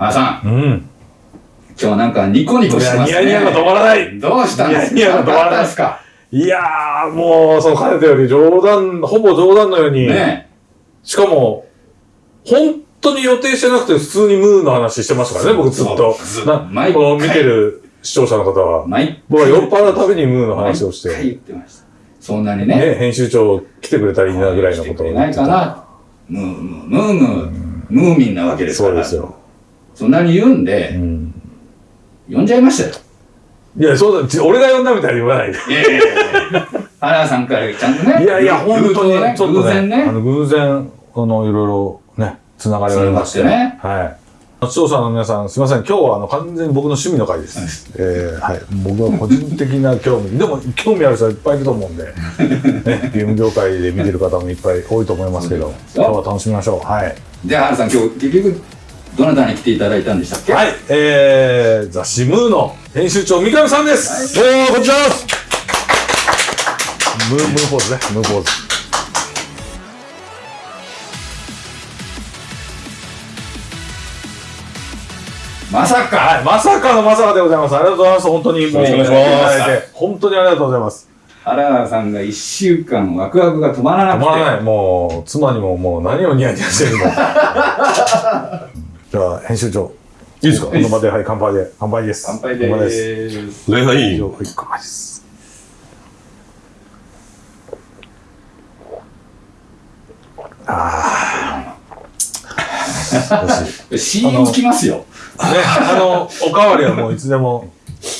原さん、うん。今日はなんかニコニコしてますね。いやニヤニヤが止まらないどうしたんですか？ニヤニヤが止まらないですか？いやー、もう、そう、かねてより冗談、ほぼ冗談のように、ねしかも、本当に予定してなくて普通にムーの話してましたからね、僕ずっとそう。な毎回この見てる視聴者の方は。毎僕は酔っ払うたびにムーの話をして、毎回言ってました。そんなにね。ね、編集長来てくれたらいいなぐらいのことを来てくれないかな。ムームー、ムームー、ムーミンなわけですから。そうですよ。そんなに言うんうで、ん。呼んじゃいましたよ。いや、そうだ、ち俺が呼んだみたいに言わないで。いやいやいや原田さんからちゃんとね。いやいや、本当に、ちょっと偶然ね、あね。の、偶然、あの、いろいろね、つながりがありまして。つながってはい。視聴者の皆さん、すみません。今日は、あの、完全に僕の趣味の回です。えーはい。僕は個人的な興味、でも、興味ある人はいっぱいいると思うんで、ね、ゲーム業界で見てる方もいっぱい多いと思いますけど、今日は楽しみましょう。はい。で、原田さん、今日結局、どなたに来ていただいたんでしたっけ？はい。えー、ザ・シムーの編集長、三上さんです。どうも、こんにちは。ムー、ムーポーズね、ムーポーズ。まさかはい、まさかのまさかでございます。ありがとうございます。本当にもう、本当にありがとうございます。原田さんが一週間ワクワクが止まらなくて。止まらない。もう、妻にももう何をニヤニヤしてるのか。じゃあ、編集長。いいですか？この場で、はい、乾杯で。乾杯です。乾杯で乾杯です。ーす。礼拝はい、乾杯です。ああ。CM つきますよ。ね、あの、おかわりはもういつでも、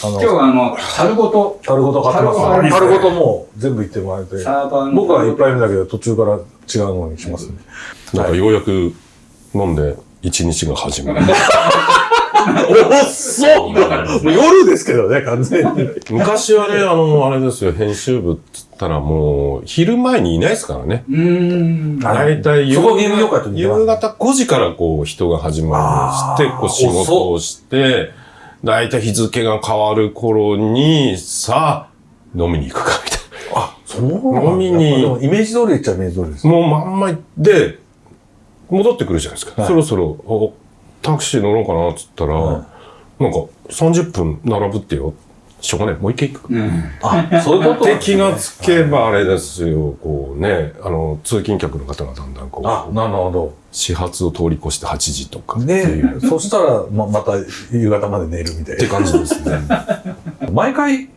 あの、今日はあの、樽ごと、樽ごと買ってますから、樽ごと樽ごともう全部いってもらえて。僕は一杯目だけど途中から違うのにしますね。なんかようやく飲んで一日が始まる。おっそうもう夜ですけどね、完全に。昔はね、あの、あれですよ、編集部っつったらもう、昼前にいないですからね。うーん。あ大体夕方5時からこう人が始まるして、こう仕事をして、大体日付が変わる頃に、さあ、飲みに行くか、みたいあ、そうなんだ飲みにイメージ通りっちゃイメージ通りです。な。もうまんまで、戻ってくるじゃないですか。はいそろそろ、おタクシー乗ろうかな、っつったら、はなんか30分並ぶってよ。しょうがない。もう一回行く。うん。あ、そういうことで、気がつけばあれですよ、こうね、あの、通勤客の方がだんだんこあ、う、なるほ始発を通り越して8時とかど。っていう、ねそしたら、ま、また夕方まで寝るみたいって感じですね。な。毎回、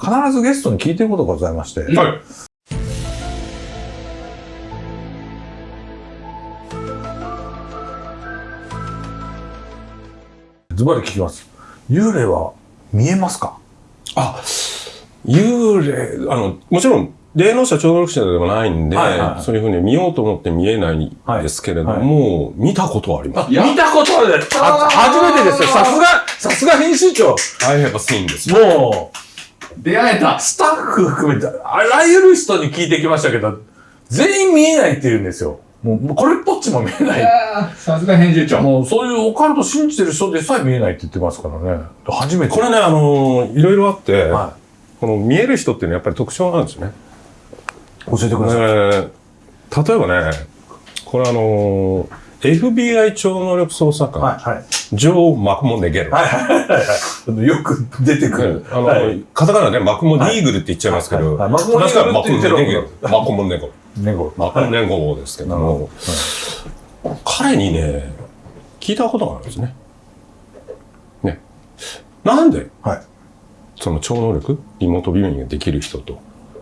必ずゲストに聞いてることがございまして。はい。ズバリ聞きます。幽霊は見えますか？あ、幽霊、あの、もちろん、霊能者、超能力者ではないんで、はいはいそういうふうに見ようと思って見えないんですけれども、見たことはあります。見たことある初めてですよ。さすが、さすが編集長。I have seen です。も出会えたう、スタッフ含めて、あらゆる人に聞いてきましたけど、全員見えないって言うんですよ。もう、これっぽっちも見えないさすが編集長。もう、そういうオカルト信じてる人でさえ見えないって言ってますからね。初めて。これね、あの、いろいろあって、はこの見える人っていうのはやっぱり特徴なんですよね。い。教えてください。えー例えばね、これあの、FBI 超能力捜査官、はい、はい。ジョー・マクモネゲロ。はい、はい、はいはい。よく出てくる。あの、はいカタカナでマクモニーグルって言っちゃいますけど、はいはいマクモネゲロ。マクモネゴ。猫。マクモネゴですけども、彼にね、聞いたことがあるんですね。ね。なんで、はい。その超能力、リモートビューイングができる人と、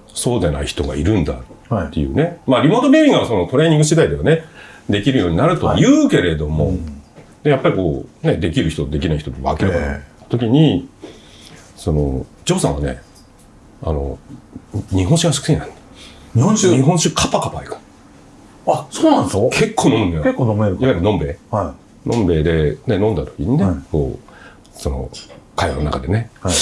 そうでない人がいるんだはいっていうね。まあ、リモートビューイングはそのトレーニング次第ではね、できるようになるとは言うけれども、でやっぱりこう、ね、できる人、できない人って分けるから、え時に、その、ジョーさんはね、あの、日本酒が好きなんだ。日本酒？日本酒カパカパいく。あ、そうなんですか？結構飲むんだよ。結構飲めるいわゆるのんべい。はのんべいで、ね、飲んだ時にね、はいこう、その、会話の中でね、い。はい。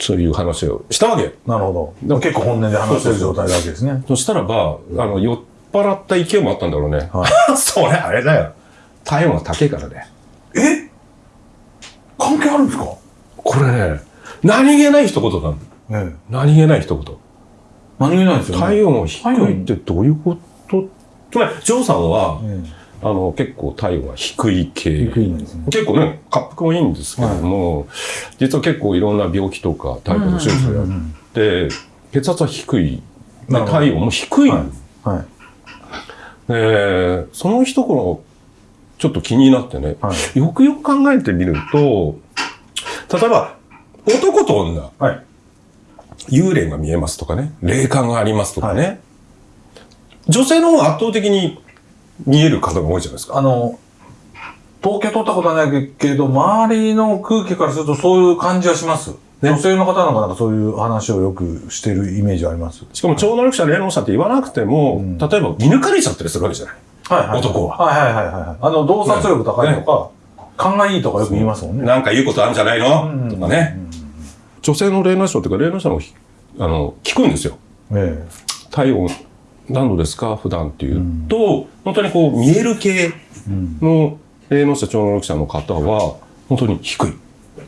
そういう話をしたわけよ。なるほど。でも結構本音で話してる状態なわけですね。そしたらば、あの、酔っ払った勢いもあったんだろうね。は それあれだよ。体温が高いからね。え？関係あるんですか？これね、何気ない一言なんだ。ええ。何気ない一言。何気ないですよね。体温が低いってどういうこと？つまり、ジョーさんは、えあの、結構体温は低い系。低いんですね。結構ね、滑腹もいいんですけども、実は結構いろんな病気とかタイプの手術をやって、血圧は低い。体温も低い。はい。はい。でその一頃、ちょっと気になってね、はよくよく考えてみると、例えば、男と女、はい。幽霊が見えますとかね、霊感がありますとかね、女性の方が圧倒的に見える方が多いじゃないですか。あの、統計取ったことはないけど、周りの空気からするとそういう感じはします。女性の方なんかなんかそういう話をよくしてるイメージあります。しかも超能力者、霊能者って言わなくても、例えば見抜かれちゃったりするわけじゃない。はいはい。男ははいはいはいはい。あの、洞察力高いとか、勘がいいとかよく言いますもんね。なんか言うことあるんじゃないの、うんとかね。女性の霊能者というか霊能者のひあの聞くんですよ。え体温何度ですか？普段っていうと、本当にこう見える系え。うん。の霊能者、超能力者の方は、本当に低い。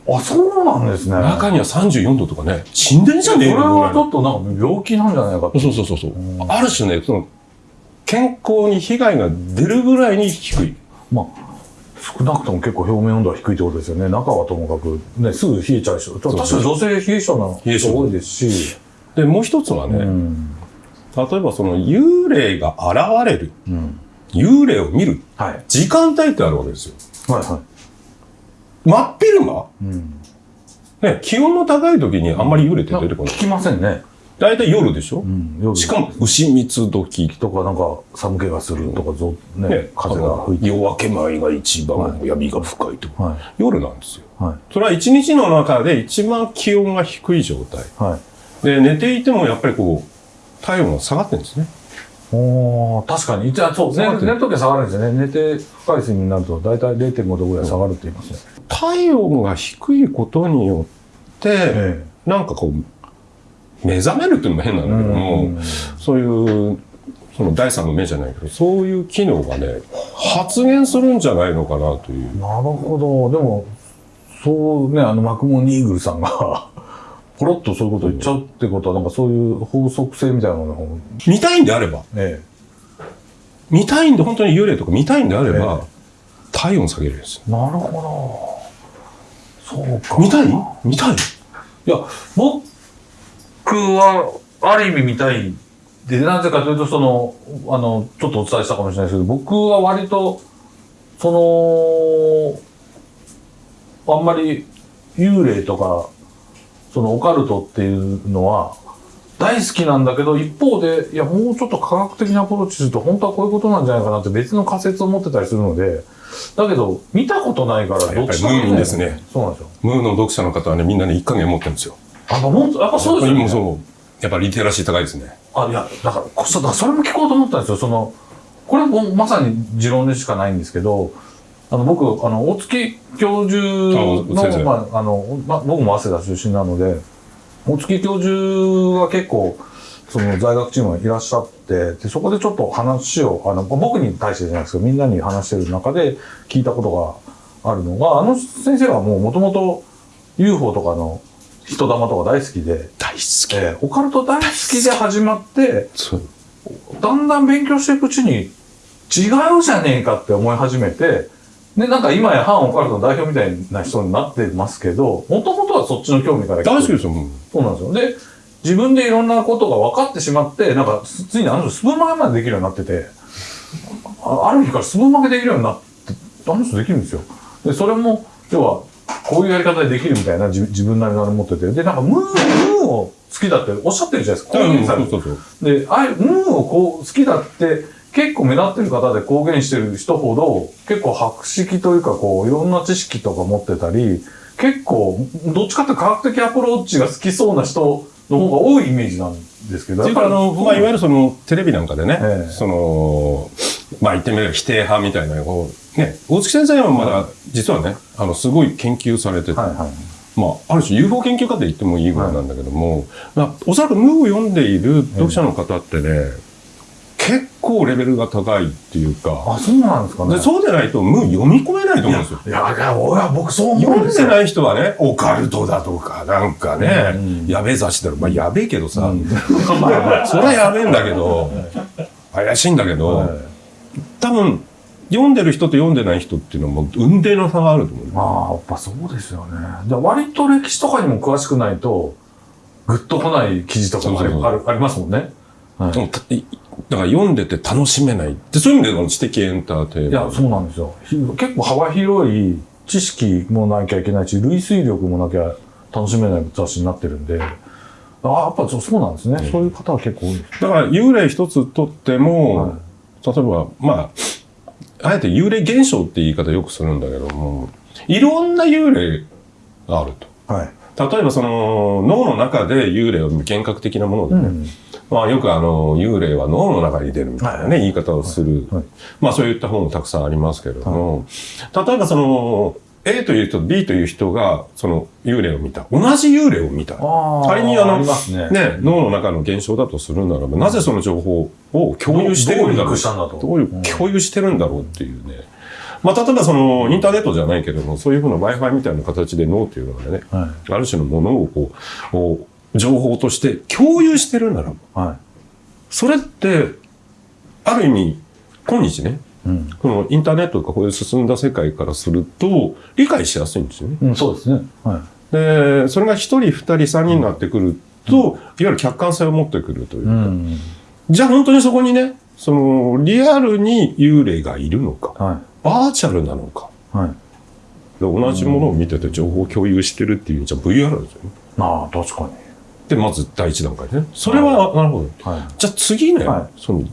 あ、そうなんですね。中には34度とかね、死んでんじゃねえそれの？ぐらいのはちょっとなんか病気なんじゃないかと。そうそうそうそう。ある種ね、その、健康に被害が出るぐらいに低い。まあ、少なくとも結構表面温度は低いってことですよね。中はともかく、ね、すぐ冷えちゃう人。確かに女性冷え性な冷え性人多いですし。で、もう一つはね、うん。例えばその幽霊が現れる、うん。幽霊を見るはい。時間帯ってあるわけですよ。はいは真っ昼間？い。うん。ね、気温の高い時にあんまり幽霊って出てこない？聞きませんね。大体夜でしょ、うん。夜しかも、牛蜜時とかなんか寒気がするとか、ぞね、ね、風が吹いて。夜明け前が一番闇が深いとか、はい。夜なんですよ。はい。それは一日の中で一番気温が低い状態。はい。で、寝ていてもやっぱりこう、体温が下がってるんですね。おー確かに。じゃあ、そう、寝る寝るときは下がるんですよね。寝て深い睡眠になると、だいたい0.5度ぐらい下がるって言いますね。体温が低いことによって、えなんかこう、目覚めるっていうのも変なんだけども、うんそういう、その第三の目じゃないけど、そういう機能がね、発現するんじゃないのかなという。なるほど。でも、そうね、あの、マクモニーグルさんが、ポロッとそういうこと言っちゃうってことは、なんかそういう法則性みたいなのを、見たいんであれば、え見たいんで、本当に幽霊とか見たいんであれば、え体温下げるんです。え。なるほど。そうか。見たい？見たい？いや、僕は、ある意味見たい。で、なぜかというと、その、あの、ちょっとお伝えしたかもしれないですけど、僕は割と、その、あんまり幽霊とか、そのオカルトっていうのは、大好きなんだけど、一方で、いや、もうちょっと科学的なアプローチすると、本当はこういうことなんじゃないかなって別の仮説を持ってたりするので、だけど、見たことないから、どっちかやっぱりムーミンですね。そうなんですよ。ムーの読者の方はね、みんなね、一加減持ってるんですよ。あ、もう、やっぱそうですよね。そう。やっぱリテラシー高いですね。あ、いや、だから、こそだからそれも聞こうと思ったんですよ。その、これもまさに持論でしかないんですけど、あの、僕、あの、大月教授の、まあ、あの、まあ、僕も早稲田出身なので、大月教授が結構、その在学チームがいらっしゃって、で、そこでちょっと話を、あの、僕に対してじゃないですけど、みんなに話してる中で聞いたことがあるのが、あの先生はもう元々 UFO とかの人玉とか大好きで、大好き。えーオカルト大好きで始まって、そう。だんだん勉強していくうちに違うじゃねえかって思い始めて、で、なんか今や反オカルトの代表みたいな人になってますけど、もともとはそっちの興味から大好きですよ、もう。そうなんですよ。で、自分でいろんなことが分かってしまって、なんか、つついにあの人スプーン曲げまでできるようになってて、あある日からスプーン曲げできるようになって、あの人できるんですよ。で、それも、要は、こういうやり方でできるみたいな自自分なりのあれ持ってて、で、なんかムー、ムーを好きだっておっしゃってるじゃないですか。公言されて。で、ああいう、ムーをこう、好きだって、結構目立ってる方で公言してる人ほど、結構博識というか、こう、いろんな知識とか持ってたり、結構、どっちかって科学的アプローチが好きそうな人の方が多いイメージなんですけど。あの、まあ、いわゆるその、テレビなんかでね、ええその、まあ、言ってみれば否定派みたいな、こう、ね、大月先生はまだ、実はね、あの、すごい研究されてて、はいはい。まあ、ある種 UFO 研究家って言ってもいいぐらいなんだけども、まあ、おそらくムーを読んでいる読者の方ってね、結構レベルが高いっていうか、あ、そうなんですかね。でそうでないとムー読み込めないと思うんですよ。いや、いや、俺は僕そう思うん読んですよ。でない人はね、オカルトだとか、なんかね、うんやべえ雑誌だろ。まあ、やべえけどさ、うん まあ、それはやべえんだけど、怪しいんだけど、はい多分、読んでる人と読んでない人っていうのはもう運命の差があると思う。まあ、やっぱそうですよね。じゃあ割と歴史とかにも詳しくないと、グッと来ない記事とかもありますもんね。はいでもたいだから読んでて楽しめない。でそういう意味でこの知的エンターテインメント。いや、そうなんですよ。ひ結構幅広い知識もなきゃいけないし、類推力もなきゃ楽しめない雑誌になってるんで、ああ、やっぱそうなんですね。そういう方は結構多いです。だから幽霊一つとっても、はい例えば、まあ、あえて幽霊現象って言い方よくするんだけども、いろんな幽霊があると。はい。例えばその脳の中で幽霊を幻覚的なものでね、うん。まあよくあの幽霊は脳の中に出るみたいなね、はい。言い方をする、はい。まあそういった本もたくさんありますけれども、例えばその A という人と B という人がその幽霊を見た。同じ幽霊を見た。仮にあのね。ね、脳の中の現象だとするならば、なぜその情報を共有してるんだろう？う、共有してるんだろうっていうね。まあ、例えばその、インターネットじゃないけども、そういうふうな Wi-Fi みたいな形で脳っていうのがね、はある種のものをこう、こう情報として共有してるならば、い。はい。それって、ある意味、今日ね、うん。このインターネットとかこういう進んだ世界からすると、理解しやすいんですよね。うん、そうですね。はい。で、それが一人、二人、三人になってくると、いわゆる客観性を持ってくるというか、うん。じゃあ本当にそこにね、その、リアルに幽霊がいるのか、はバーチャルなのか、い。はい。で同じものを見てて情報を共有してるっていうじゃ VR ですよね。ああ、確かに。で、まず第一段階ね。それは、なるほど。はい。じゃあ次ね、はその、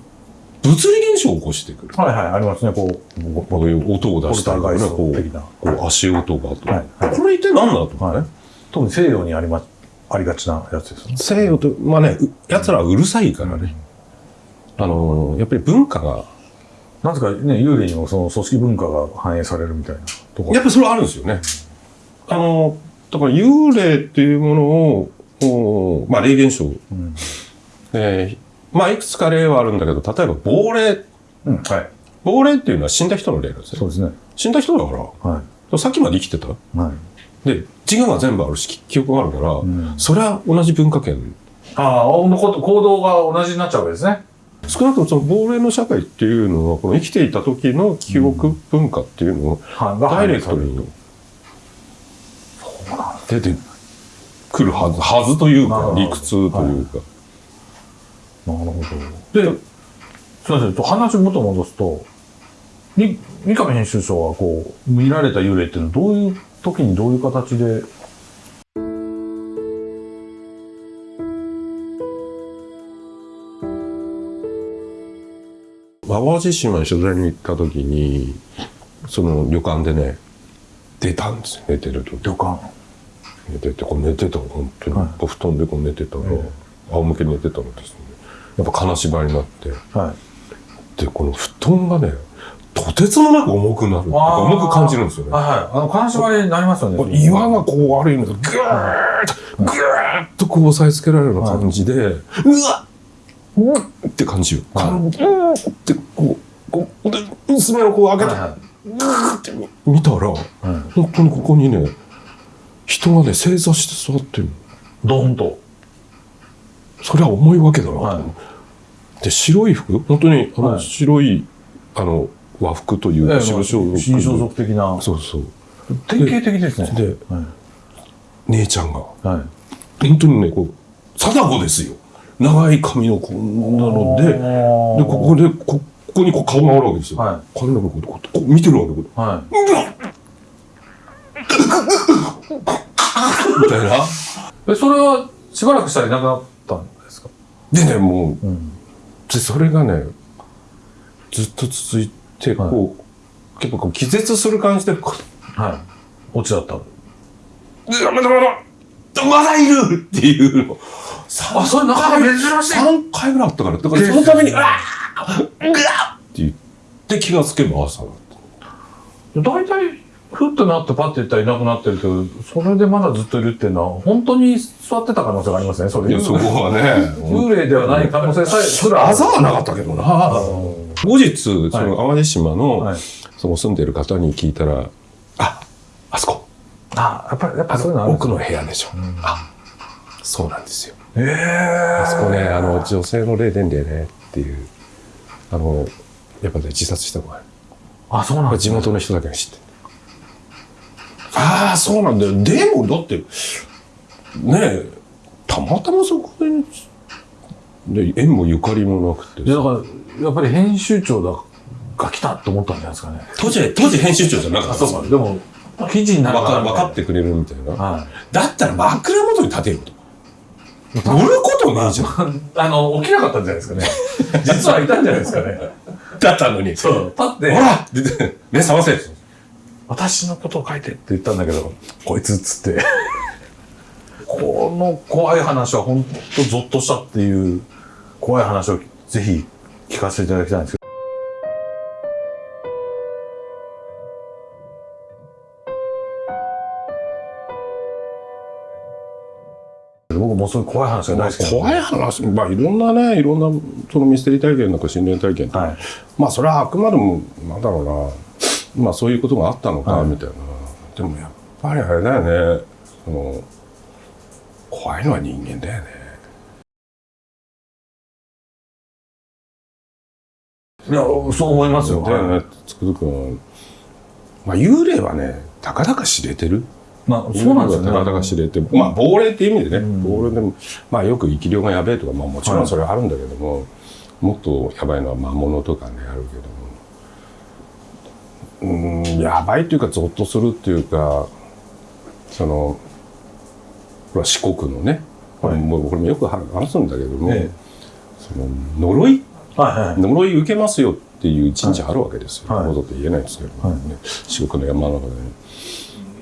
物理現象を起こしてくる。はいはい、ありますね。こう、こういう音を出したりとかね、こうこう足音がと、はいはいこれ一体何だとかね。はい。特に西洋にありま、ありがちなやつですね。西洋と、まあね、う奴らはうるさいからね。あのーやっぱり文化が、なぜかね、幽霊にもその組織文化が反映されるみたいなところ。やっぱりそれはあるんですよね。あのーだから幽霊っていうものを、おまあ霊現象。うん。えーまあいくつか例はあるんだけど、例えば亡霊。うん。はい。亡霊っていうのは死んだ人の霊なんですね。そうですね。死んだ人だから、はい。さっきまで生きてた。はい。で、自我が全部あるし、き記憶があるから、んそれは同じ文化圏。ああ、のこと行動が同じになっちゃうわけですね。少なくともその亡霊の社会っていうのは、この生きていた時の記憶文化っていうのを、はい。ダイレクトに出てくるはず、はずというか、理屈というか。なるほど。で、すみません、と話元戻すと、に三上編集長はこう、見られた幽霊っていうのはどういう時にどういう形で、淡路島に取材に行った時に、その旅館でね、出たんですよ、寝てる時。旅館。寝てて、こう寝てたの、本当に。はいお布団でこう寝てたら、え仰向けに寝てたのですね。やっぱ金縛りになって。はい。で、この布団がね、とてつもなく重くなる重く感じるんですよね。はいはい。あの、金縛りになりますよね。岩がこうある意味で、ぐーっと、ぐーっとこう押さえつけられるような感じで、うわっうわっって感じよ。はいうわーってこう、こう、で、娘をこう開けて、はいはぐーって見見たら。本当にここにね、人がね、正座して座ってるの。ドーンと。それは重いわけだなと、はいで、白い服？本当に、あの、はい白い、あの、和服というか、白装束？新装束的な。そうそう。典型的ですね。で、はい。姉ちゃんが、はい。本当にね、こう、貞子ですよ。長い髪のこんなので、で、ここで、こここにこう顔があるわけですよ。は髪の毛こうこうこう見てるわけ。こうはい。みたいな。え、それはしばらくしたらいなくなったんですか？でね、もう、うん。で、それがね、ずっと続いて、こう、結構こう気絶する感じで、こはい。オチだった。う、まだまだ、まだいるっていうの。あ、それなかなか珍しい。3回ぐらいあったから、だからそのために、うわーうわーって言って気がつけば朝だった。大体、ふっとなってパッて言ったらいなくなってるけど、それでまだずっといるっていうのは、本当に座ってた可能性がありますね、それ。いや、そこはね、幽霊ではない可能性さえすら。あざはなかったけどな。後日、その淡路島の、はい。その住んでる方に聞いたら、あ、あそこ、あ、やっぱり、やっぱあそういうの奥の部屋でしょ。あ、そうなんですよ。ええあそこね、あの、女性の霊殿でね、っていう、あの、やっぱね、自殺した子があ、そうなんです地元の人だけが知ってる。ああそうなんだよ。でもだってねえたまたまそこでで縁もゆかりもなくてだから、やっぱり編集長だが来たと思ったんじゃないですかね。当時当時編集長じゃなかった。んですよでも、記事になる分から分かってくれるみたいな、はだったら枕元に立てると乗ることねえじゃんい。あの、起きなかったんじゃないですかね。実はいたんじゃないですかね。だったのにそう。立って、ほら目覚ませ私のことを書いてって言ったんだけど、こいつっつって。この怖い話は本当ゾッとしたっていう怖い話をぜひ聞かせていただきたいんですけど。うそういう怖い話が大好きなんで。怖い話まあいろんなねいろんなそのミステリー体験とか心霊体験とか、はい。まあそれはあくまでもなんだろうなまあそういうことがあったのかはい。みたいな、でもやっぱりあれだよねその怖いのは人間だよね。いや、そう思いますよ。だよねつくづくんまあ幽霊はねたかだか知れてるまあ、そうなんですよね。たかだか知れてまあ亡霊っていう意味でね、うん。亡霊でもまあよく生き量がやべえとかまあもちろんそれはあるんだけども、もっとやばいのは魔物とかねあるけども。うんやばいっていうかゾッとするっていうかそのこれは四国のね、これはい。もうこれもよく話すんだけども、ええ。その呪い？はいはい。呪い受けますよっていう神社あるわけですよ。はい。わざと言えないですけど、はい。ね、四国の山の中でね。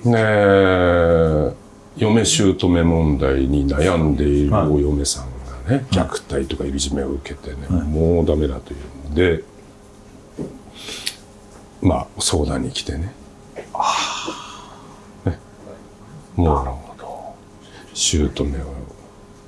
ねえ、嫁姑問題に悩んでいるはいお嫁さんがね、虐待とかいじめを受けてね、はいもうダメだというので、まあ相談に来てね。ねもう、姑を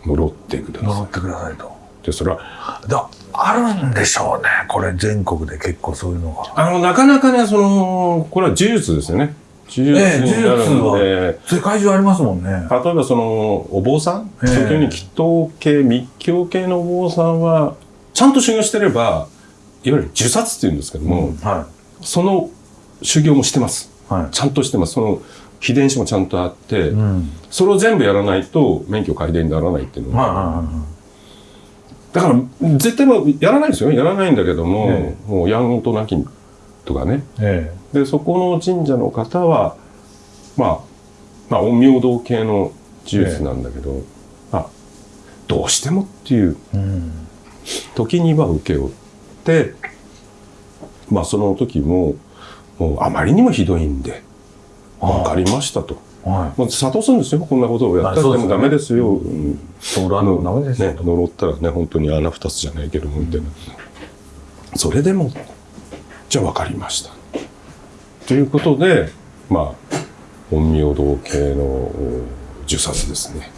呪ってくださ呪ってくださいと。い。で、それはだあるんでしょうね。これ全国で結構そういうのが。あの、なかなかね、その、これは呪術ですよね。呪術ええになるん呪で、世界中ありますもんね。例えばその、お坊さん、ええ特に祈祷系、密教系のお坊さんは、ちゃんと修行してれば、いわゆる呪殺っていうんですけども、はその修行もしてます。い。はい。ちゃんとしてます。その秘伝子もちゃんとあって、うん。それを全部やらないと免許改伝にならないっていうのはいは、はいはい。だから絶対もうやらないんですよ。やらないんだけども、えもうやんとなきとかね、えで、そこの神社の方は、まあ、まあ、陰陽道系の呪術なんだけど、まあ、どうしてもっていうえ。うん。時には受け負って、まあ、その時も、もうあまりにもひどいんで、わかりましたと。はもう諭すんですよ、こんなことをやったらでもダメですよ。うんい。そう、裏のダメですよね、。呪ったらね、本当に穴二つじゃないけども、みたいな。それでも、じゃあ分かりました。ということで、まあ、陰陽道系のお呪殺ですね。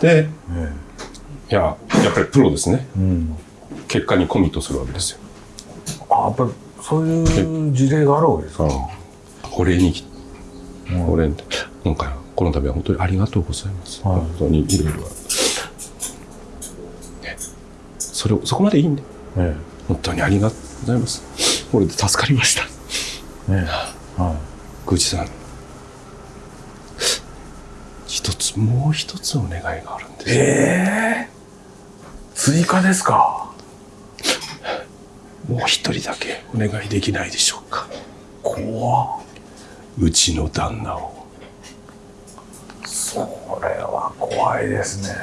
でいや、やっぱりプロですね。え。うん。結果にコミットするわけですよ。あ、やっぱりそういう事例があるわけですか。お礼にお礼に今回はこの度は本当にありがとうございます。はい本当にいろいろ。ねそれを、そこまでいいんで。え本当にありがとうございます。これで助かりました。え。ええ。はい。宮司さん。一つ、もう一つお願いがあるんです。ええ。追加ですか？もう一人だけお願いできないでしょうか。怖っうちの旦那を。それは怖いですね。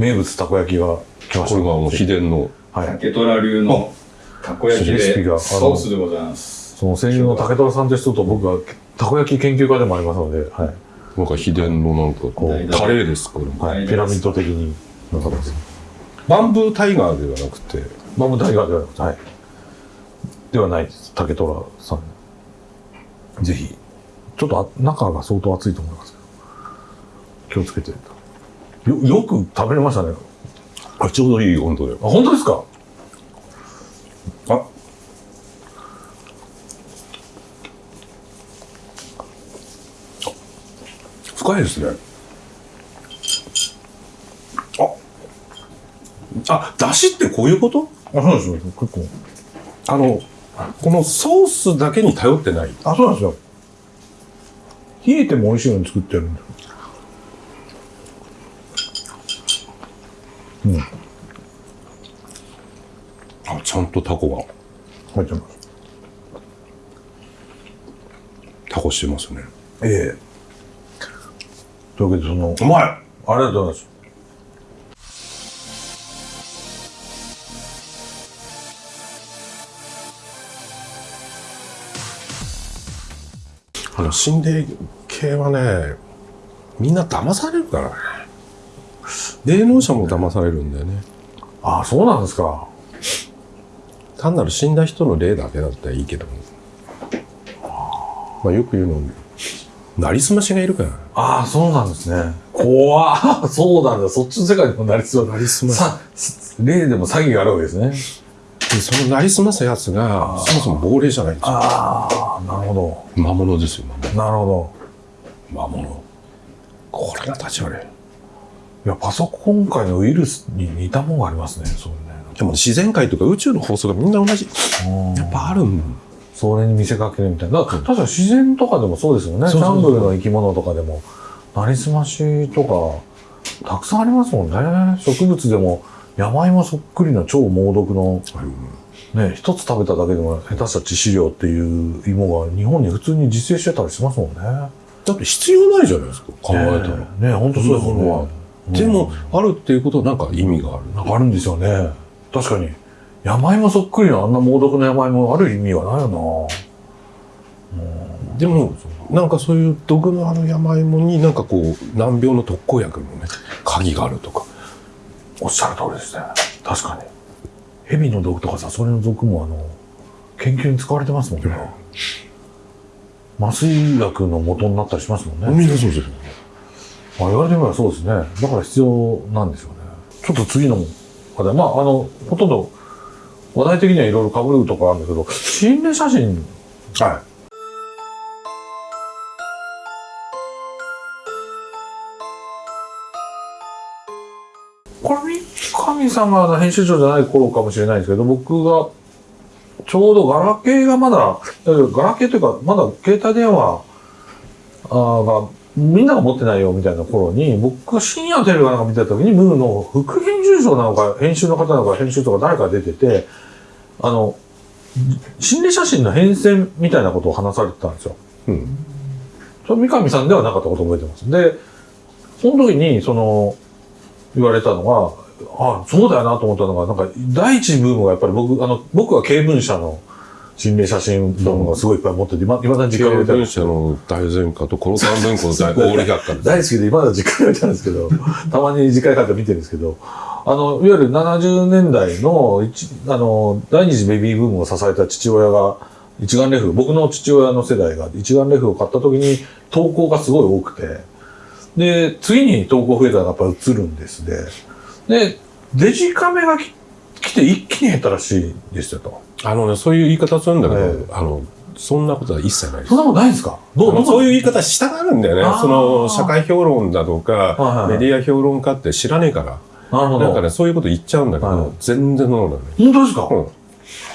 名物たこ焼きが来ました。これがもう秘伝の。はい。竹虎流のたこ焼きでレシピがあのソースでございます。その声優の竹虎さんという人と僕はたこ焼き研究家でもありますので、はい。なんか秘伝のなんか、こうタレです、これも。はい、ピラミッド的になさってます。バンブータイガーではなくて、マムタイガーではなくて、はい。ではないです。竹虎さん。ぜひ。ちょっとあ中が相当熱いと思いますけど。気をつけて。よよく食べれましたね。あちょうどいい温度であ本当ですか？あ。深いですね。あ。あだしってこういうこと？あそうですよ。結構。あのこのソースだけに頼ってない。あそうなんですよ。冷えても美味しいのに作ってるんで。すとタコが、入ってます。タコしてますね。ええというわけで、その、うまいありがとうございます。あの、心霊系はね、みんな騙されるからね。霊能者も騙されるんだよね。あ、そうなんですか。単なる死んだ人の霊だけだったらいいけども。まあよく言うの、なりすましがいるから。ああ、そうなんですね。怖っそうなんだ。そっちの世界にもなりそうなりすまし。さ、例でも詐欺があるわけですね。でそのなりすますやつが、そもそも亡霊じゃないんですよ。ああ、なるほ魔物ですよ。なるほ物。魔物。これが立ち悪い。ど。いや、パソコン界のウイルスに似たものがありますね。そうね。でも自然界とか宇宙の法則がみんな同じ。やっぱあるんそれに見せかけるみたいな。確かに自然とかでもそうですよね。ジャングルの生き物とかでも、なりすましとか、たくさんありますもんね。植物でも、山芋そっくりの超猛毒の、ね、一つ食べただけでも下手した致死量っていう芋が日本に普通に自生してたりしますもんね。だって必要ないじゃないですか、考えたら。ね本当そうですよね。でも、あるっていうことはなんか意味がある。なんかあるんですよね。確かに。山芋そっくりのあんな猛毒の山芋ある意味がないよでも、なんかそういう毒のある山芋になんかこう、難病の特効薬のね、鍵があるとか。なおっしゃる通りですね。確かに。蛇の毒とかサソリの毒もあの、研究に使われてますもんね。麻酔薬の元になったりしますもんね。みんなそうですよ。まあ、言われてみればそうですね。だから必要なんですよね。ちょっと次の話題。まあ、あの、ほとんど話題的にはいろいろ被るとこあるんだけど、心霊写真、はこれ、三上さんが編集長じゃない頃かもしれないですけど、僕が、ちょうどガラケーがまだ、えガラケーというか、まだ携帯電話が、みんなが持ってないよみたいな頃に、僕が深夜テレビかなんか見てた時に、ムーの副編集長なのか、編集の方なのか、編集とか誰か出てて、あの、心霊写真の変遷みたいなことを話されてたんですよ。い。うん。それ三上さんではなかったことを覚えてます。で、その時に、その、言われたのが、あ、そうだよなと思ったのが、なんか、第一ブームがやっぱり僕、あの、僕は経文社の心霊写真ドームがすごいいっぱい持ってて、今、今だに実家に置いてあるの大前科とコロタン文庫の大大売百科です。大好きで、今だ実家に置いてあるんですけど、たまに実家に帰って見てるんですけど、あの、いわゆる70年代の一、あの、第二次ベビーブームを支えた父親が、一眼レフ、僕の父親の世代が一眼レフを買った時に投稿がすごい多くて、で、次に投稿増えたのがやっぱ映るんですで、で、デジカメがき来て一気に減ったらしいんですよと。あのね、そういう言い方するんだけど、えあの、そんなことは一切ないですそん。なことないんですか？そういう言い方したがるんだよね。その、社会評論だとか、はいはいメディア評論家って知らねえから。なるほど。なんかね、そういうこと言っちゃうんだけど、はい全然そうなのね。本当ですか、うん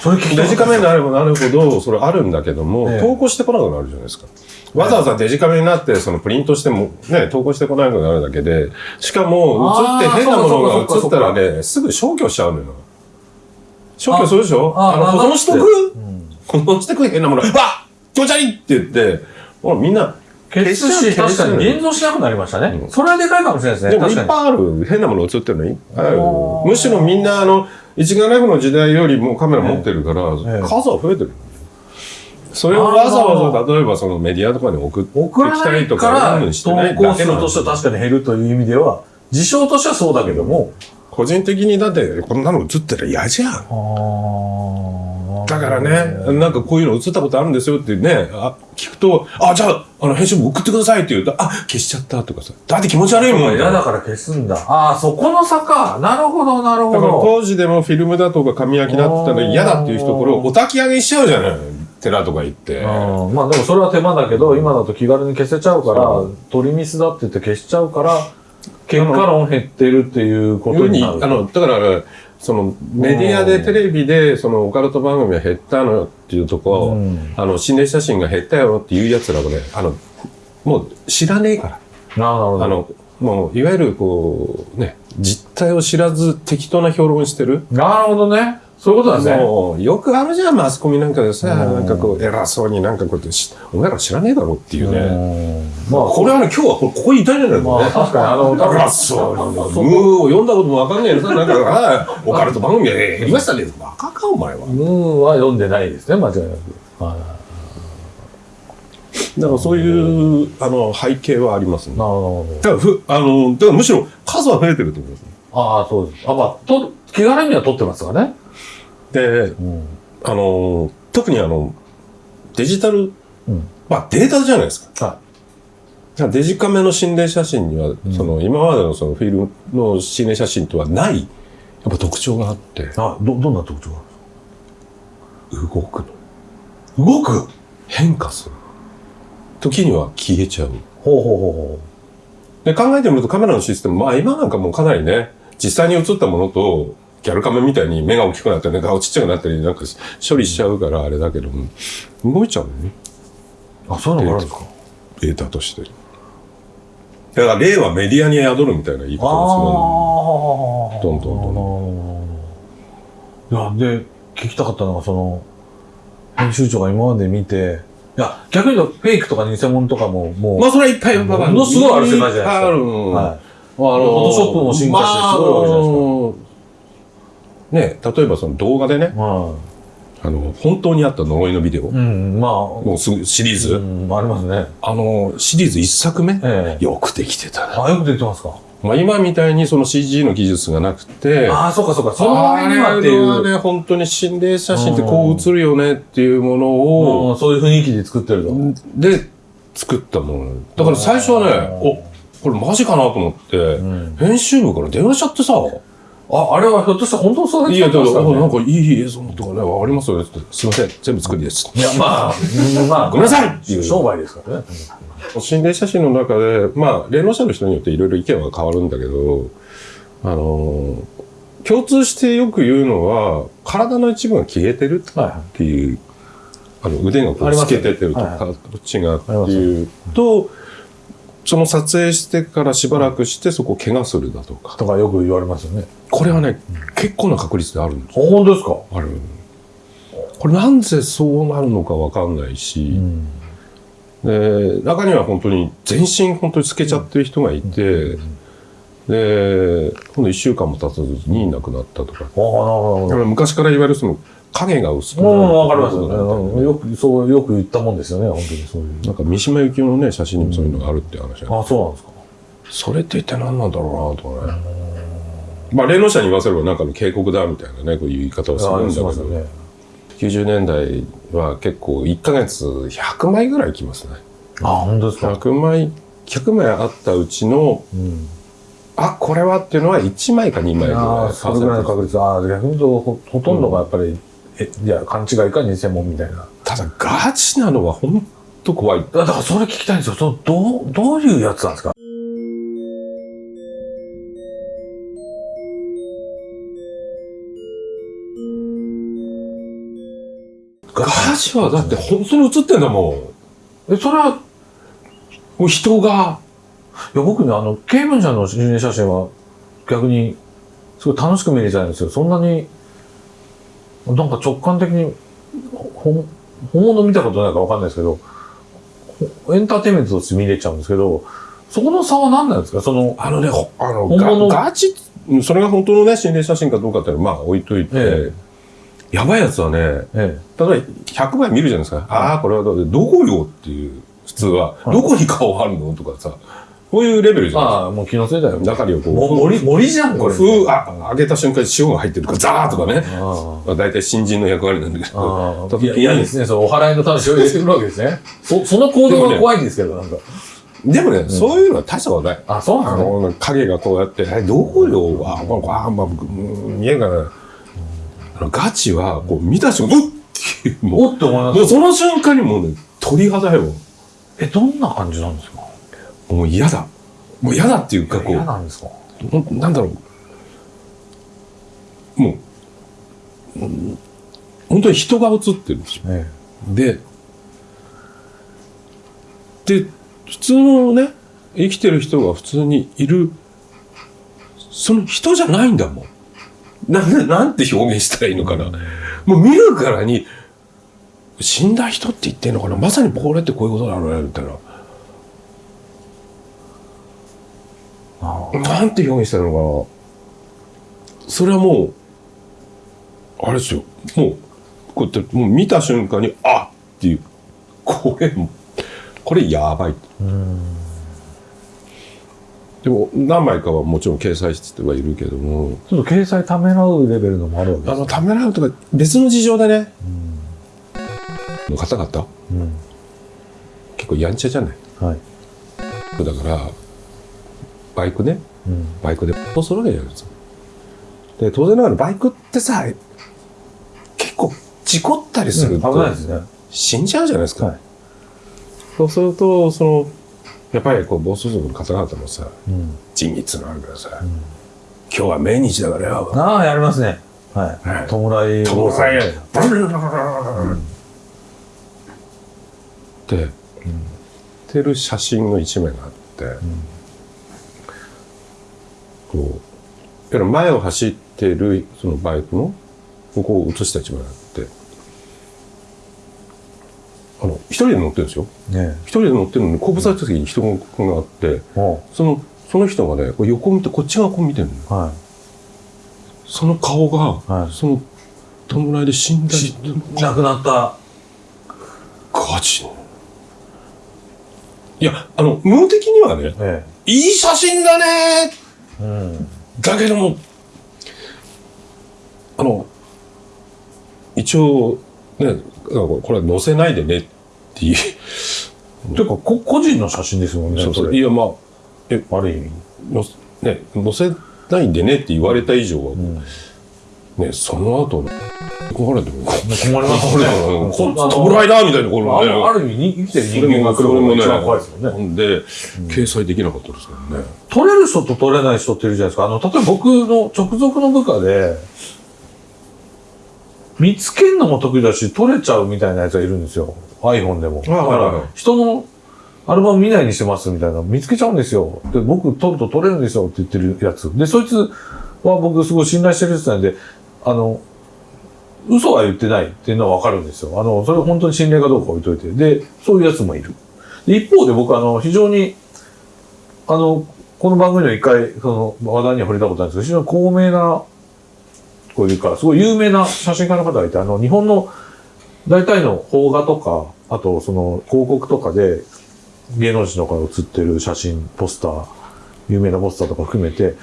それデジカメになればなるほど、それあるんだけども、ええ投稿してこなくなるじゃないですか。わざわざデジカメになって、そのプリントしても、ね、投稿してこなくなるだけで、しかも、映って変なものが映ったらね、すぐ消去しちゃうのよ。消去するでしょ？ああの、あ保存しとく？うん保存してく変なもの。わっ気持ち悪いって言って、ほらみんな、消すし、確かに現像しなくなりましたね。うんそれはでかいかもしれないですね。でもい。っぱいある。変なもの映ってるのいっぱいある。むしろみんな、あの、一眼レフの時代よりもカメラ持ってるから、ええ数は増えてる。それをわざわざ、例えばそのメディアとかに送ってきたりとか投稿するとしては確かに減るという意味では、事象としてはそうだけども。個人的にだって、こんなの映ってたら嫌じゃん。だからね、なんかこういうの映ったことあるんですよってね、あ聞くと、あ、じゃあ、あの、編集部送ってくださいって言うと、あ、消しちゃったとかさ。だって気持ち悪いもん嫌だから消すんだ。ああ、そこの差か。なるほど、なるほだからど。当時でもフィルムだとか紙焼きだったら嫌だっていう人、これをお焚き上げしちゃうじゃない。寺とか行って。うん、まあでもそれは手間だけど、今だと気軽に消せちゃうから、取りミスだって言って消しちゃうから、結果論減ってるっていうことになる。あの、だから、そのメディアでテレビでそのオカルト番組が減ったのよっていうとこ、うんあの心霊写真が減ったよっていうやつらはねあのもう知らねえからなるほど。あのもういわゆるこうね実態を知らず適当な評論してるなるほどね。そういうことなんですね。もうよくあるじゃんマスコミなんかでさうん。なんかこう偉そうになんかこうやってしお前ら知らねえだろっていうね。うん。まあこれはね今日はこここにいたんじゃないのまあ確かにあの、そうにムーを読んだこともわかんないのさなんかあオカルト番組で減りましたね。バカかお前は。ムーは読んでないですね、間違いなく。はい。だからそういうあの背景はありますね。なるほど。だからふあのだからむしろ数は増えてると思いますああ、そうです。あ、まあ、と、気軽には撮ってますからね。でうん。あの特にあのデジタルうん。まあデータじゃないですか。はデジカメの心霊写真には、その今までのそのフィルムの心霊写真とはないやっぱ特徴があって。い。あ、ど、どんな特徴が動くの。動く？変化する。時には消えちゃう。ほうほうほで考えてみるとカメラのシステムまあ今なんかもうかなりね実際に映ったものとギャルカメみたいに目が大きくなったり顔ちっちゃくなったりなんか処理しちゃうからあれだけども。動いちゃうのね。あ、そういうのがあるんですかデータとして。だから例はメディアに宿るみたいな言い方をああ。どんどんどんいや、で、聞きたかったのが、その、編集長が今まで見て、いや、逆に言うと、フェイクとか偽物とかも、もう、まあそれはいっぱいものすごいある世界じゃないですか。ある。はい。あフォトショップも進化してすごいわけじゃないですか。まあね、例えばその動画でね、はあの、本当にあった呪いのビデオ、い。うん、まあ、もうすぐシリーズ、うん、ありますね。あの、シリーズ一作目、ええ。よくできてたな。あ、よくできてますかまあ今みたいにその CG の技術がなくて、ああ、そうかそうか。その割にはっていう。ね、本当に心霊写真ってこう映るよねっていうものを、うん、そういう雰囲気で作ってると。で、作ったもの。だから最初はね、お、これマジかなと思って、ん編集部から電話しちゃってさ、あ、あれはひょっとしたら本当そういや、だか？なんかいい映像とかね、わかります？よって。すいません、全部作りです。いや、まあ、う んまあ、ごめんなさい！っていう商売ですからね。心霊写真の中で、まあ、霊能者の人によっていろいろ意見は変わるんだけど、あのー共通してよく言うのは、体の一部が消えてるはいはってい。う、あの腕がこう透けててるとはいか、どっちがっていうと、その撮影してからしばらくしてそこを怪我するだとかい。。とかよく言われますよね。これはね、結構な確率であるんですよ。本当ですか？ある。これなんでそうなるのかわかんないし、ん。で中には本当に全身本当に透けちゃってる人がいて、で今度1週間も経たずに亡くなったとかああ、なるほど。昔から言われるその影が薄くなるうん、わかりますよね。よく、そう、よく言ったもんですよね、本当にそういう。なんか三島由紀夫のね写真にもそういうのがあるって話が、あ、そうなんですか。それって一体何なんだろうなとかね、まあ霊能者に言わせればなんかの警告だみたいなねこういう言い方をするんだけど、ね。90年代は結構1ヶ月100枚ぐらい来ますねあ、本当ですか。100枚100枚あったうちのうん。あこれはっていうのは1枚か2枚ぐらいああ、それぐらいの確率。ああ、逆に言うとほ、ほとんどがやっぱり、え、いや、勘違いか偽物みたいな。ただガチなのは本当怖いだだからそれ聞きたいんですよ。その、どう、どういうやつなんですか？ガチはだって本当に映ってんだもえ、それは、んもう人がいや、僕ね、あの、刑務者の心霊写真は逆に、すごい楽しく見れちゃうんですよ。そんなに、なんか直感的に、本物見たことないかわかんないですけど、ほエンターテインメントとして見れちゃうんですけど、そこの差は何なんですか？その、あのねほあの本物ガガチうんそれが本当のね心霊写真かどうかっていうのはまあ置いといて、えやばいやつはねええ、例えば100枚見るじゃないですか、ああこれはどうどこよっていう普通は、どこに顔あるの？とかさこういうレベルじゃないですかああ、もう気のせいだよ。中にはこうも森、森じゃん、これ。ふうあ揚げた瞬間に塩が入ってるとかザーとかねあまあ大体新人の役割なんだけあどああ。いや、嫌ですね。そのお払いの話を入れてくるわけですね。そ、その行動が怖いんですけど、なんか。でもね、そういうのは大したことない。あ、そうなあのの、影がこうやって、え、どこよ、あ、まあ、あまあ、うん見えるかな。あのガチは、こう、見た瞬間、うっっていう、もおって思いまう、もうす。その瞬間にもうね、鳥肌よ。え、どんな感じなんですか？もう嫌だ。もう嫌だっていうか、こ嫌う、なんですか？なんだろう。もう、うん本当に人が映ってるんですよ。えで、で、普通のね、生きてる人が普通にいる、その人じゃないんだもん。なんで、なんて表現したらいいのかな。もう見るからに、死んだ人って言ってんのかなまさにこれってこういうことなのねみたいな。なんて表現したのかなそれはもう、あれですよ。もう、こうやって、もう見た瞬間に、あっていう、これ、これやばい。でも、何枚かはもちろん掲載してはいるけども、ちょっと掲載ためらうレベルのもあるわけですあの、ためらうとか、別の事情でね、の方々、うん。結構やんちゃじゃない？はい。だから、バイクね、うん。バイクで。こうするわけじゃないです。か。で、当然ながらバイクってさ、結構事故ったりすると、危ないですね。死んじゃうじゃないですか。はい。そうすると、その、やっぱりこう、暴走族の方々もさ、うん。仁義のあるからさ、今日は命日だからよ。ああやりますね。はい。はい。弔い弔いはいって、てる写真の一面があって、こう、いわゆる前を走ってるそのバイクの、ここを映した一面があって、あの、一人で乗ってるんですよ。ね一人で乗ってるのに、後部座席に人があって、その、その人がね、こう横見て、こっち側こう見てるの。はその顔が、はい。その、弔いで死んだ。い亡くなった。ガチいや、あの、無的にはね、えいい写真だねえうん。だけども、あの、一応、ね、これは載せないでねっていう。ていうかこ個人の写真ですもんねそうそいや、まあ、ある意味のね、載せないでねって言われた以上は、ん。ね、その後、これでも、困りますよねこあの弔いだみたいな、これあね。るある意味に生きてる人間が来るのが一番怖いですもんねで、掲載できなかったですからね。取れる人と取れない人っているじゃないですか。あの、例えば僕の直属の部下で、見つけるのも得意だし、取れちゃうみたいなやつがいるんですよ。iPhone でも。だかはいはいはいら、人のアルバム見ないにしてますみたいな、見つけちゃうんですよ。で、僕取ると取れるんですよって言ってるやつ。で、そいつは僕すごい信頼してる人なんで、あの、嘘は言ってないっていうのはわかるんですよ。あの、それ本当に信頼かどうか置いといて。で、そういうやつもいる。で、一方で僕あの、非常に、あの、この番組では一回、その、話題には触れたことないんですけど、非常に高名な、こういうか、すごい有名な写真家の方がいて、あの、日本の大体の邦画とか、あと、その、広告とかで、芸能人の方が写ってる写真、ポスター、有名なポスターとか含めて、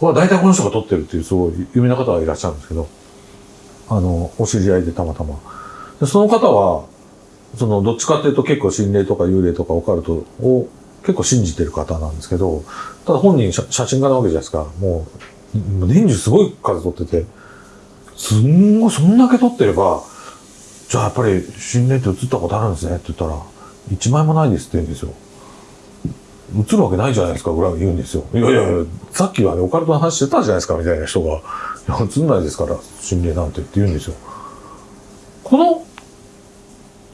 これは大体この人が撮ってるっていう、すごい有名な方がいらっしゃるんですけど、あの、お知り合いでたまたま。でその方は、その、どっちかっていうと結構心霊とか幽霊とかオカルトを結構信じてる方なんですけど、ただ本人写真家なわけじゃないですか。もう、年中すごい数撮ってて、すんごい、そんだけ撮ってれば、じゃあやっぱり心霊って映ったことあるんですね？って言ったら、一枚もないですって言うんですよ。映るわけないじゃないですかぐらい言うんですよ。いやいやいや、さっきはね、オカルトの話してたじゃないですかみたいな人が、映んないですから、心霊なんてって言うんですよ。この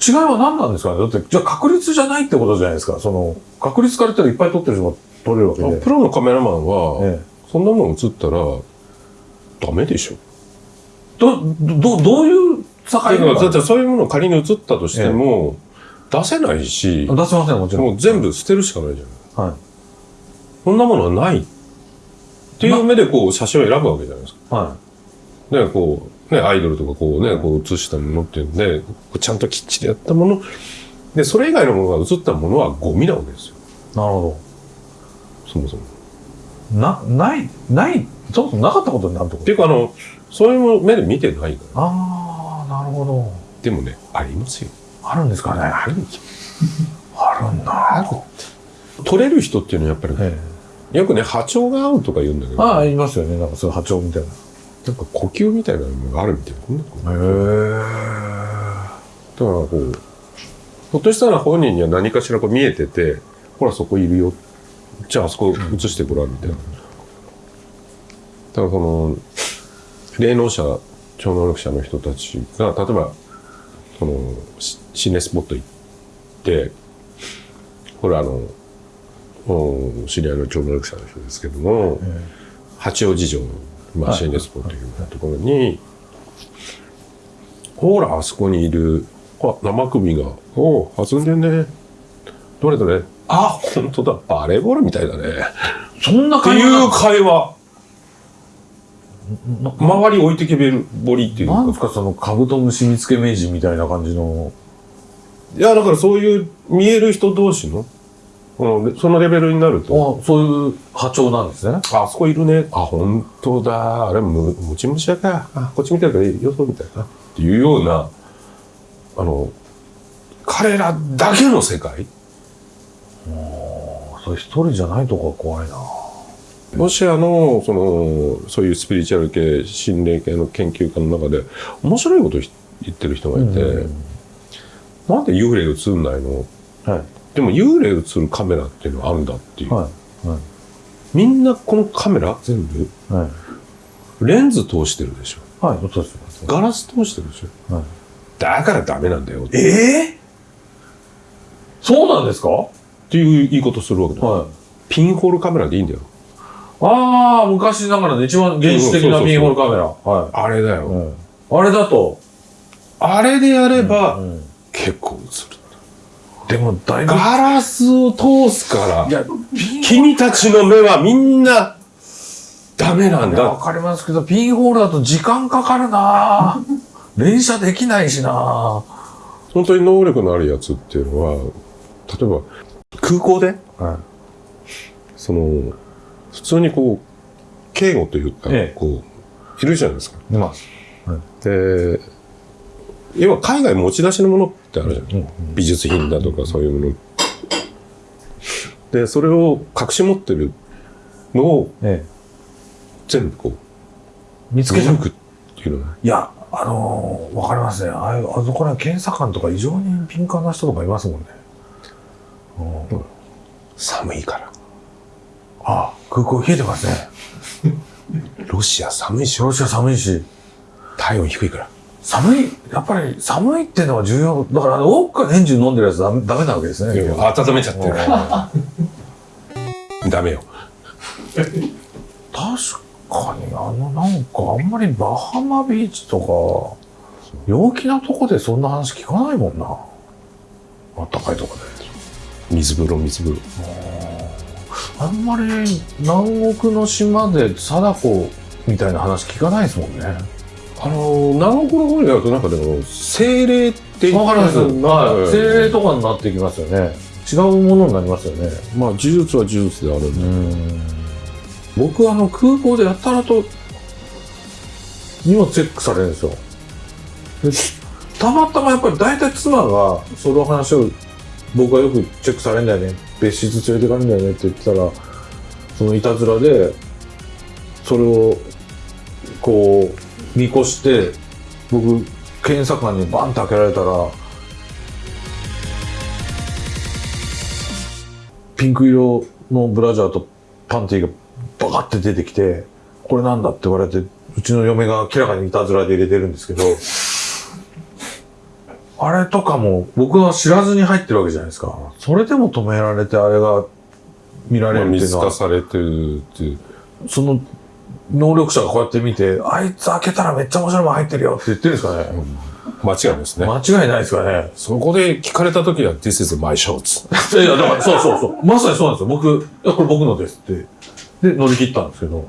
違いは何なんですかね？だって、じゃあ確率じゃないってことじゃないですか。その、確率から言ったらいっぱい撮ってる人が撮れるわけで。プロのカメラマンは、ええそんなもん映ったら、ダメでしょ。ど、ど、どういう境目が？ってそういうものを仮に映ったとしても、出せないし、出せません、もちろん。もう全部捨てるしかないじゃん。はい。そんなものはない。っていう目でこう写真を選ぶわけじゃないですか。はね、こう、ね、アイドルとかこうね、こう写したものっていうんで、ちゃんときっちりやったもの。で、それ以外のものが写ったものはゴミなわけですよ。い。なるほそもそも。ど。な、ない、ない、そもそもなかったことになるってこと？っていうか、あの、そういう目で見てないから。ああ、なるほど。でもね、ありますよ。あるんですかね？あるんですよ。あるんだ。撮れる人っていうのはやっぱり、えよくね、波長が合うとか言うんだけえ。ど、ああ、言いますよね。なんかそういう波長みたいな。なんか呼吸みたいなのがあるみたいな。だからへこう、ひょっとしたら本人には何かしらこう見えてて、ほらそこいるよ。じゃああそこ映してごらんみたいな。だからその、霊能者超能力者の人たちが例えばそのし心霊スポット行ってこれあのお知り合いの超能力者の人ですけども、八王子城の、まあ、はい心霊スポットいうところに、ほらあそこにいるあ生首が「おう弾んでんね。どれどれ。あ本当だ。バレーボールみたいだね」そんなっていう会話。周り置いてけぼりっていうか。なんですかそのカブトムシ見つけ名人みたいな感じの。いやだからそういう見える人同士のこのそのレベルになると。あそういう波長なんですね。あそこいるね。あ本当だ。あれムムチムシだかあこっち見てるからよそうみたいな。っていうようなあの彼らだけの世界。それ一人じゃないとこが怖いな。ロシアのそのそういうスピリチュアル系心霊系の研究家の中で面白いこと言ってる人がいて、なんで幽霊映んないの？はい。でも幽霊映るカメラっていうのはあるんだっていう、はい。はい。みんなこのカメラ全部はい。レンズ通してるでしょはい、そうです。ガラス通してるでしょはい。だからダメなんだよってええそうなんですか？はいう言いことするわけだよ、い。ピンホールカメラでいいんだよああ、昔ながらの一番原始的なピンホールカメラ。はあれだよ、い。うんあれだと、あれでやればうん結構映る、でもだいぶ、ガラスを通すから君たちの目はみんなダメなんいやわだ。かりますけど、ピンホールだと時間かかるな連射できないしな本当に能力のあるやつっていうのは、例えば空港で、はその、普通にこう、警護というか、ええこう、いるじゃないですか。い。います。で、要は海外持ち出しのものってあるじゃん。うん美術品だとかそういうもの。で、それを隠し持ってるのをええ。全部こう、見つけ抜くっていうのは、いや、あのーわかりますね。ああいうあそこら検査官とか異常に敏感な人とかいますもんね。うん寒いから。ああ、空港冷えてますね。ロシア寒いし、ロシア寒いし。体温低いから。寒い、やっぱり寒いっていうのが重要。だから、あの、ウォッカ年中飲んでるやつダメダメなわけですね。温めちゃってるから。ダメよ。確かに、あの、なんか、あんまりバハマビーチとか、陽気なとこでそんな話聞かないもんな。あったかいとこで。水風呂、水風呂。あんまり南国の島で貞子みたいな話聞かないですもんね。あのー、南国の方になるとなんかでも、精霊ってわかります。はい。精霊と。とかになってきますよね。違うものになりますよね。まあ、呪術は呪術であるんだん。僕あの空港でやたらと荷物チェックされるんですよ。で たまたまやっぱり大体妻がその話を僕はよくチェックされるんだよね。別室連れてかれるんだよねって言ってたら、そのいたずらで、それをこう見越して、僕、検査官にバンって開けられたら、ピンク色のブラジャーとパンティがバカって出てきて、これなんだって言われて、うちの嫁が明らかにいたずらで入れてるんですけど、あれとかも僕は知らずに入ってるわけじゃないですか。それでも止められてあれが見られるっていうのは、されてるっていう。その能力者がこうやって見て、あいつ開けたらめっちゃ面白いもん入ってるよって言ってるんですかね。間違いないですね。間違いないですかね。そこで聞かれた時は、This is my shorts. いや、だから、そうそうそう。まさにそうなんですよ。僕、いや、これ僕のですって。で、乗り切ったんですけど。